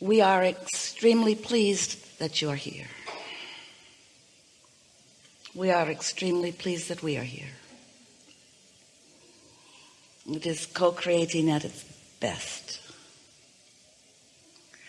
we are extremely pleased that you are here. We are extremely pleased that we are here. It is co-creating at its best.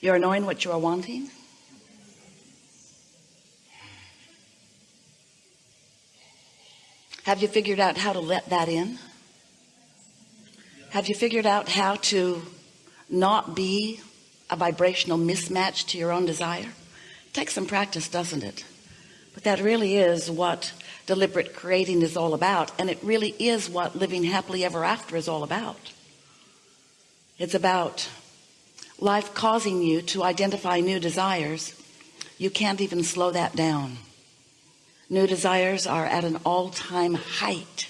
You're knowing what you are wanting? Have you figured out how to let that in? Have you figured out how to not be a vibrational mismatch to your own desire? Takes some practice doesn't it? But that really is what deliberate creating is all about and it really is what living happily ever after is all about. It's about life causing you to identify new desires. You can't even slow that down. New desires are at an all-time height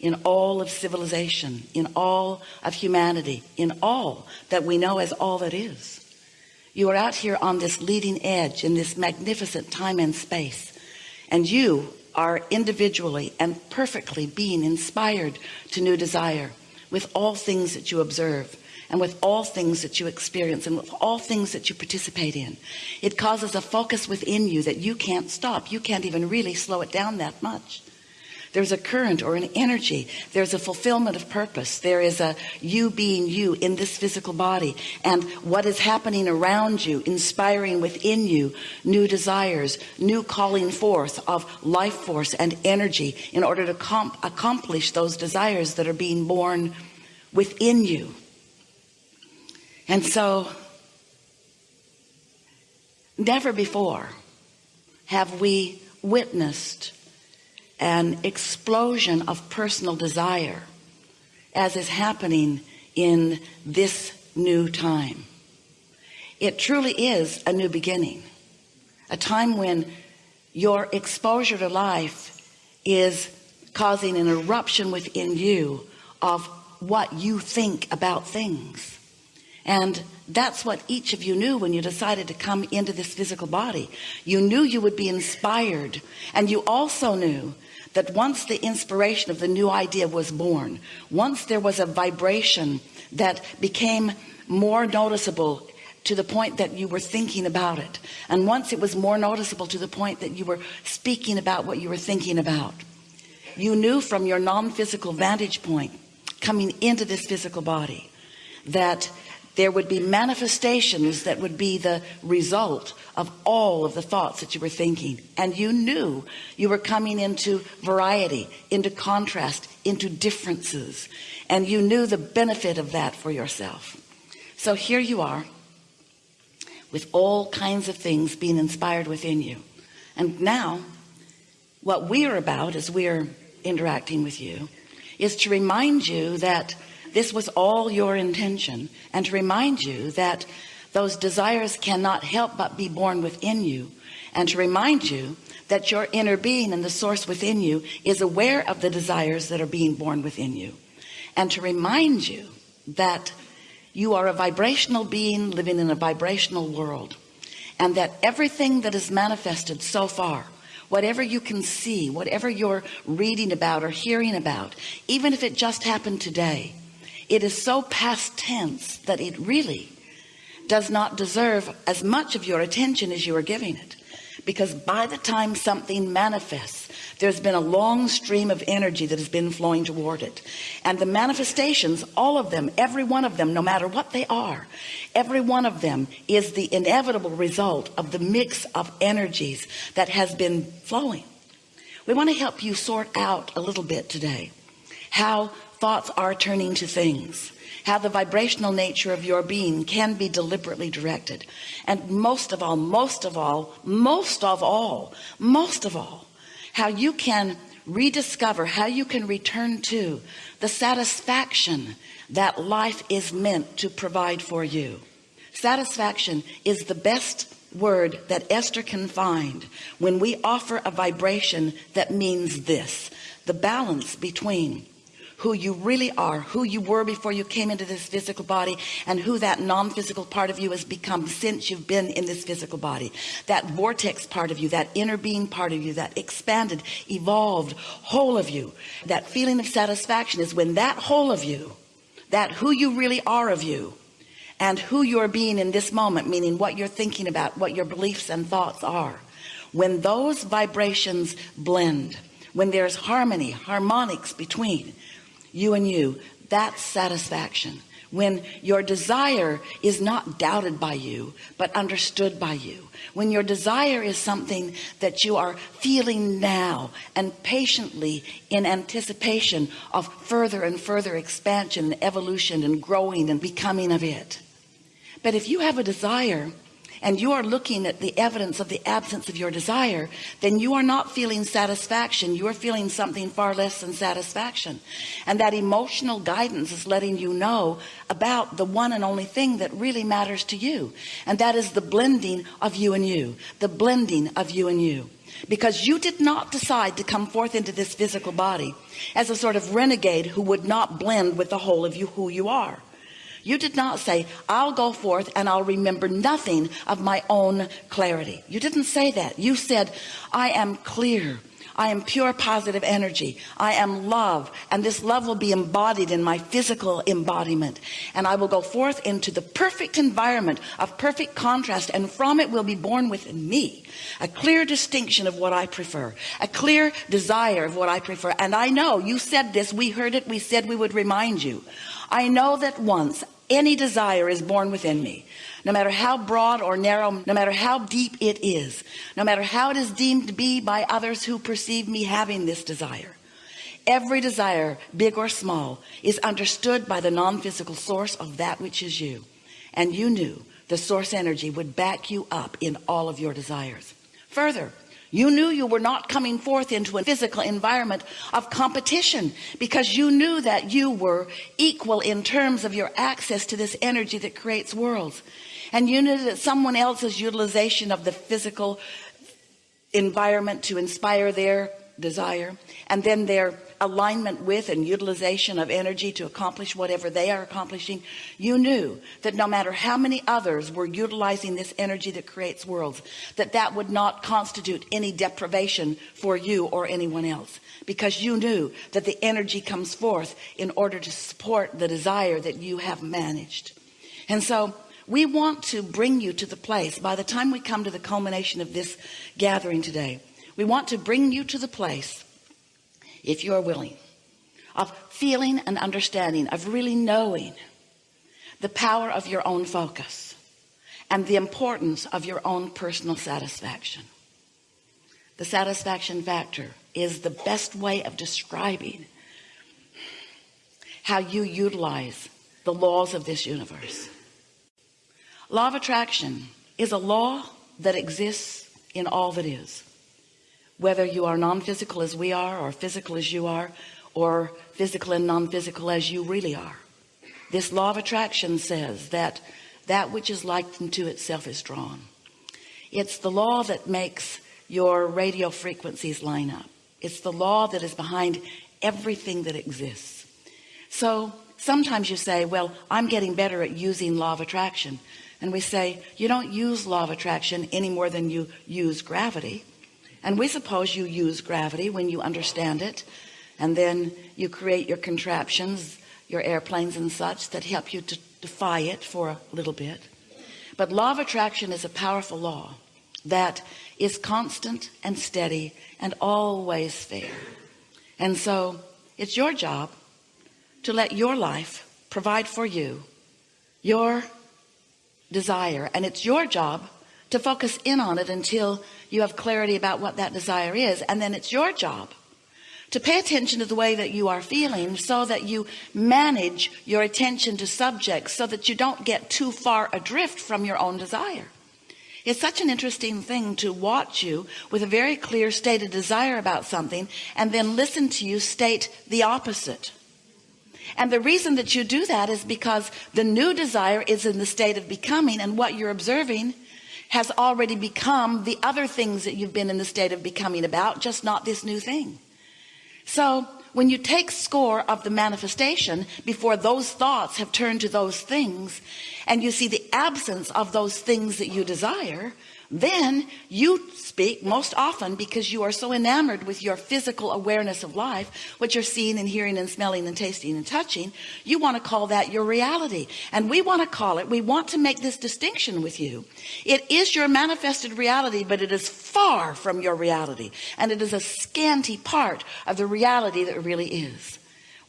in all of civilization in all of humanity in all that we know as all that is. You are out here on this leading edge in this magnificent time and space and you are individually and perfectly being inspired to new desire with all things that you observe and with all things that you experience and with all things that you participate in. It causes a focus within you that you can't stop. You can't even really slow it down that much there's a current or an energy. There's a fulfillment of purpose. There is a you being you in this physical body. And what is happening around you inspiring within you new desires new calling forth of life force and energy in order to accomplish those desires that are being born within you. And so never before have we witnessed an explosion of personal desire as is happening in this new time. It truly is a new beginning a time when your exposure to life is causing an eruption within you of what you think about things and that's what each of you knew when you decided to come into this physical body. You knew you would be inspired. And you also knew that once the inspiration of the new idea was born once there was a vibration that became more noticeable to the point that you were thinking about it and once it was more noticeable to the point that you were speaking about what you were thinking about you knew from your non-physical vantage point coming into this physical body that there would be manifestations that would be the result of all of the thoughts that you were thinking. And you knew you were coming into variety into contrast into differences. And you knew the benefit of that for yourself. So here you are with all kinds of things being inspired within you. And now what we are about as we are interacting with you is to remind you that this was all your intention and to remind you that those desires cannot help but be born within you and to remind you that your inner being and the source within you is aware of the desires that are being born within you. And to remind you that you are a vibrational being living in a vibrational world and that everything that is manifested so far whatever you can see whatever you're reading about or hearing about even if it just happened today it is so past tense that it really does not deserve as much of your attention as you are giving it. Because by the time something manifests there's been a long stream of energy that has been flowing toward it. And the manifestations all of them every one of them no matter what they are every one of them is the inevitable result of the mix of energies that has been flowing. We want to help you sort out a little bit today how thoughts are turning to things how the vibrational nature of your being can be deliberately directed. And most of all most of all most of all most of all how you can rediscover how you can return to the satisfaction that life is meant to provide for you. Satisfaction is the best word that Esther can find when we offer a vibration that means this the balance between who you really are who you were before you came into this physical body and who that non-physical part of you has become since you've been in this physical body. That vortex part of you that inner being part of you that expanded evolved whole of you. That feeling of satisfaction is when that whole of you that who you really are of you and who you're being in this moment meaning what you're thinking about what your beliefs and thoughts are when those vibrations blend when there's harmony harmonics between you and you that's satisfaction. When your desire is not doubted by you but understood by you. When your desire is something that you are feeling now and patiently in anticipation of further and further expansion and evolution and growing and becoming of it. But if you have a desire and you are looking at the evidence of the absence of your desire then you are not feeling satisfaction. You are feeling something far less than satisfaction. And that emotional guidance is letting you know about the one and only thing that really matters to you. And that is the blending of you and you the blending of you and you. Because you did not decide to come forth into this physical body as a sort of renegade who would not blend with the whole of you who you are you did not say I'll go forth and I'll remember nothing of my own clarity. You didn't say that. You said I am clear. I am pure positive energy. I am love and this love will be embodied in my physical embodiment. And I will go forth into the perfect environment of perfect contrast and from it will be born within me a clear distinction of what I prefer a clear desire of what I prefer. And I know you said this. We heard it. We said we would remind you I know that once any desire is born within me no matter how broad or narrow no matter how deep it is no matter how it is deemed to be by others who perceive me having this desire every desire big or small is understood by the non-physical source of that which is you. And you knew the source energy would back you up in all of your desires. Further you knew you were not coming forth into a physical environment of competition because you knew that you were equal in terms of your access to this energy that creates worlds. And you knew that someone else's utilization of the physical environment to inspire their desire and then their alignment with and utilization of energy to accomplish whatever they are accomplishing you knew that no matter how many others were utilizing this energy that creates worlds that that would not constitute any deprivation for you or anyone else because you knew that the energy comes forth in order to support the desire that you have managed. And so we want to bring you to the place by the time we come to the culmination of this gathering today we want to bring you to the place if you are willing of feeling and understanding of really knowing the power of your own focus and the importance of your own personal satisfaction. The satisfaction factor is the best way of describing how you utilize the laws of this universe. Law of attraction is a law that exists in all that is whether you are non-physical as we are or physical as you are or physical and non-physical as you really are. This law of attraction says that that which is like unto itself is drawn. It's the law that makes your radio frequencies line up. It's the law that is behind everything that exists. So sometimes you say well I'm getting better at using law of attraction. And we say you don't use law of attraction any more than you use gravity and we suppose you use gravity when you understand it. And then you create your contraptions your airplanes and such that help you to defy it for a little bit. But law of attraction is a powerful law that is constant and steady and always fair. And so it's your job to let your life provide for you your desire. And it's your job to focus in on it until you have clarity about what that desire is. And then it's your job to pay attention to the way that you are feeling so that you manage your attention to subjects so that you don't get too far adrift from your own desire. It's such an interesting thing to watch you with a very clear stated desire about something and then listen to you state the opposite. And the reason that you do that is because the new desire is in the state of becoming and what you're observing has already become the other things that you've been in the state of becoming about just not this new thing. So when you take score of the manifestation before those thoughts have turned to those things and you see the absence of those things that you desire then you speak most often because you are so enamored with your physical awareness of life what you're seeing and hearing and smelling and tasting and touching you want to call that your reality. And we want to call it we want to make this distinction with you. It is your manifested reality but it is far from your reality. And it is a scanty part of the reality that really is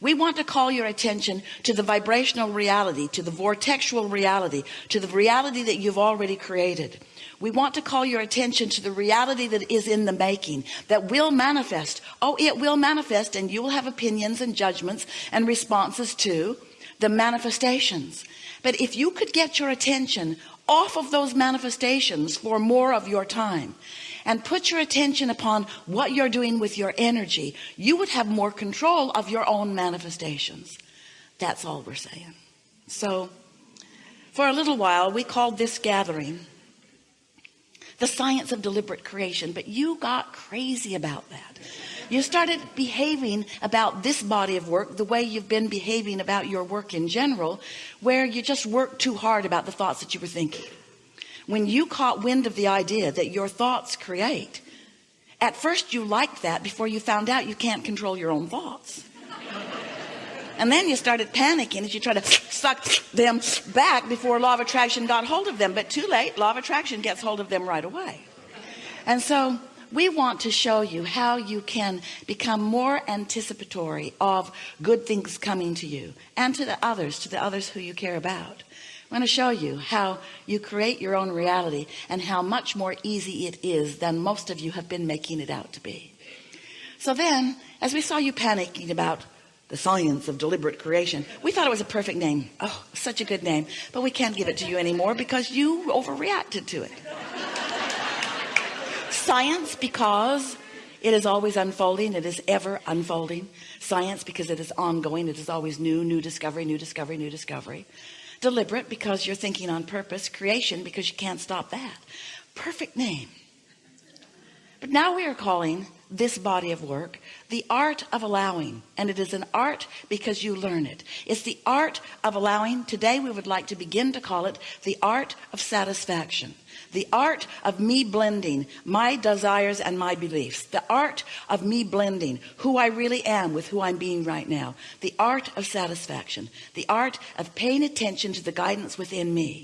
we want to call your attention to the vibrational reality to the vortexual reality to the reality that you've already created. We want to call your attention to the reality that is in the making that will manifest. Oh it will manifest and you will have opinions and judgments and responses to the manifestations. But if you could get your attention off of those manifestations for more of your time and put your attention upon what you're doing with your energy. You would have more control of your own manifestations. That's all we're saying. So for a little while we called this gathering the science of deliberate creation but you got crazy about that. You started behaving about this body of work the way you've been behaving about your work in general where you just work too hard about the thoughts that you were thinking when you caught wind of the idea that your thoughts create at first you liked that before you found out you can't control your own thoughts. And then you started panicking as you try to suck them back before law of attraction got hold of them. But too late law of attraction gets hold of them right away. And so we want to show you how you can become more anticipatory of good things coming to you and to the others to the others who you care about I'm going to show you how you create your own reality and how much more easy it is than most of you have been making it out to be. So then as we saw you panicking about the science of deliberate creation we thought it was a perfect name. Oh such a good name. But we can't give it to you anymore because you overreacted to it. Science because it is always unfolding. It is ever unfolding. Science because it is ongoing. It is always new new discovery new discovery new discovery deliberate because you're thinking on purpose creation because you can't stop that. Perfect name. But now we are calling this body of work the art of allowing and it is an art because you learn it. It's the art of allowing. Today we would like to begin to call it the art of satisfaction the art of me blending my desires and my beliefs the art of me blending who I really am with who I'm being right now the art of satisfaction the art of paying attention to the guidance within me